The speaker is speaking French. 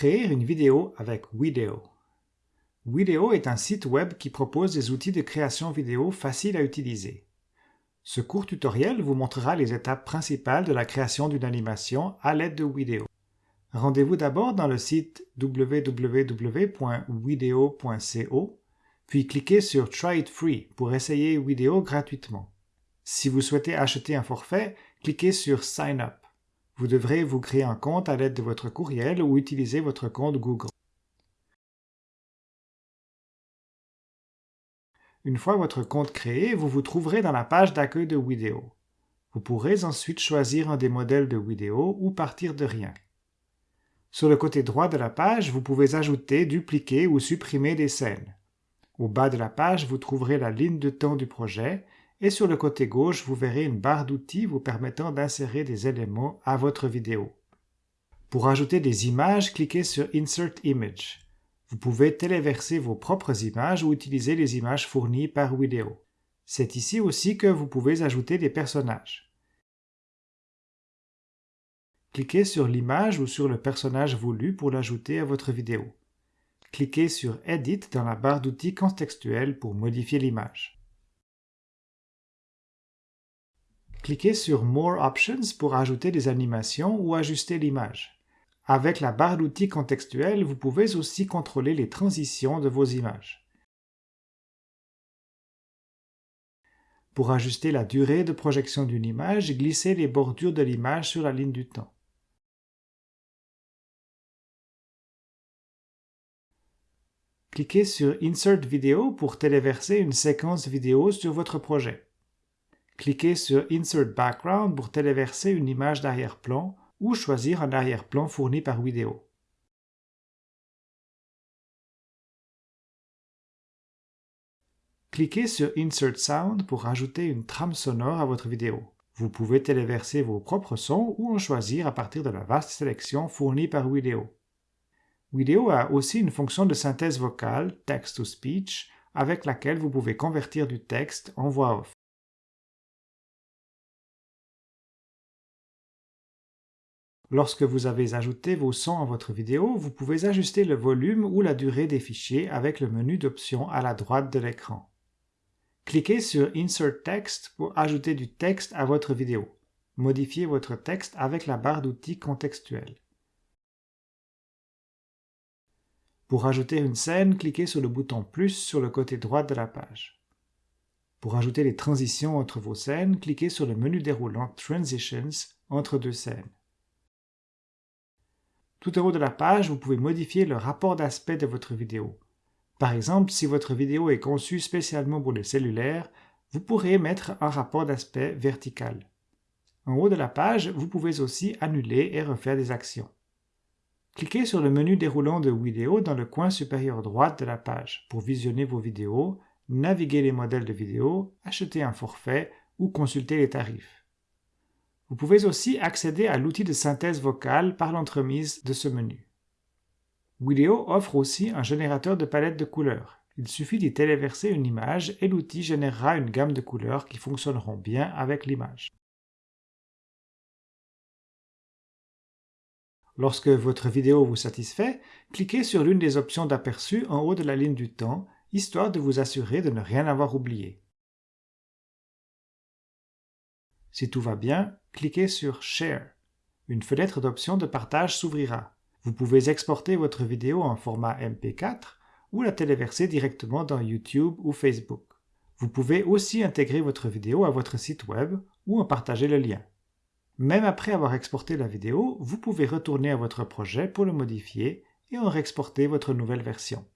Créer une vidéo avec Video. Video est un site web qui propose des outils de création vidéo faciles à utiliser. Ce court tutoriel vous montrera les étapes principales de la création d'une animation à l'aide de Video. Rendez-vous d'abord dans le site www.video.co, puis cliquez sur Try it free pour essayer Video gratuitement. Si vous souhaitez acheter un forfait, cliquez sur Sign up. Vous devrez vous créer un compte à l'aide de votre courriel ou utiliser votre compte Google. Une fois votre compte créé, vous vous trouverez dans la page d'accueil de Vidéo. Vous pourrez ensuite choisir un des modèles de vidéo ou partir de rien. Sur le côté droit de la page, vous pouvez ajouter, dupliquer ou supprimer des scènes. Au bas de la page, vous trouverez la ligne de temps du projet et sur le côté gauche, vous verrez une barre d'outils vous permettant d'insérer des éléments à votre vidéo. Pour ajouter des images, cliquez sur Insert Image. Vous pouvez téléverser vos propres images ou utiliser les images fournies par Vidéo. C'est ici aussi que vous pouvez ajouter des personnages. Cliquez sur l'image ou sur le personnage voulu pour l'ajouter à votre vidéo. Cliquez sur Edit dans la barre d'outils contextuels pour modifier l'image. Cliquez sur More Options pour ajouter des animations ou ajuster l'image. Avec la barre d'outils contextuelle, vous pouvez aussi contrôler les transitions de vos images. Pour ajuster la durée de projection d'une image, glissez les bordures de l'image sur la ligne du temps. Cliquez sur Insert Video pour téléverser une séquence vidéo sur votre projet. Cliquez sur Insert Background pour téléverser une image d'arrière-plan ou choisir un arrière-plan fourni par vidéo. Cliquez sur Insert Sound pour ajouter une trame sonore à votre vidéo. Vous pouvez téléverser vos propres sons ou en choisir à partir de la vaste sélection fournie par Vidéo. Vidéo a aussi une fonction de synthèse vocale, text-to-speech, avec laquelle vous pouvez convertir du texte en voix off. Lorsque vous avez ajouté vos sons à votre vidéo, vous pouvez ajuster le volume ou la durée des fichiers avec le menu d'options à la droite de l'écran. Cliquez sur Insert Text pour ajouter du texte à votre vidéo. Modifiez votre texte avec la barre d'outils contextuels. Pour ajouter une scène, cliquez sur le bouton plus sur le côté droit de la page. Pour ajouter les transitions entre vos scènes, cliquez sur le menu déroulant Transitions entre deux scènes. Tout en haut de la page, vous pouvez modifier le rapport d'aspect de votre vidéo. Par exemple, si votre vidéo est conçue spécialement pour les cellulaires, vous pourrez mettre un rapport d'aspect vertical. En haut de la page, vous pouvez aussi annuler et refaire des actions. Cliquez sur le menu déroulant de vidéo dans le coin supérieur droit de la page pour visionner vos vidéos, naviguer les modèles de vidéos, acheter un forfait ou consulter les tarifs. Vous pouvez aussi accéder à l'outil de synthèse vocale par l'entremise de ce menu. Video offre aussi un générateur de palette de couleurs. Il suffit d'y téléverser une image et l'outil générera une gamme de couleurs qui fonctionneront bien avec l'image. Lorsque votre vidéo vous satisfait, cliquez sur l'une des options d'aperçu en haut de la ligne du temps, histoire de vous assurer de ne rien avoir oublié. Si tout va bien, cliquez sur Share. Une fenêtre d'options de partage s'ouvrira. Vous pouvez exporter votre vidéo en format MP4 ou la téléverser directement dans YouTube ou Facebook. Vous pouvez aussi intégrer votre vidéo à votre site web ou en partager le lien. Même après avoir exporté la vidéo, vous pouvez retourner à votre projet pour le modifier et en réexporter votre nouvelle version.